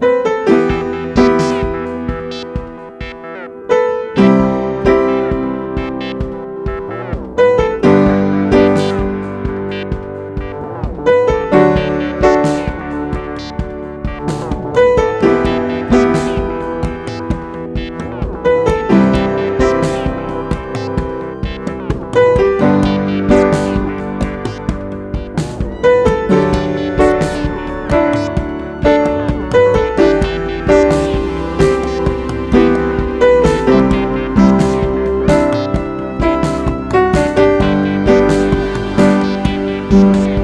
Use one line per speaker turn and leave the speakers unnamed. you Thank you.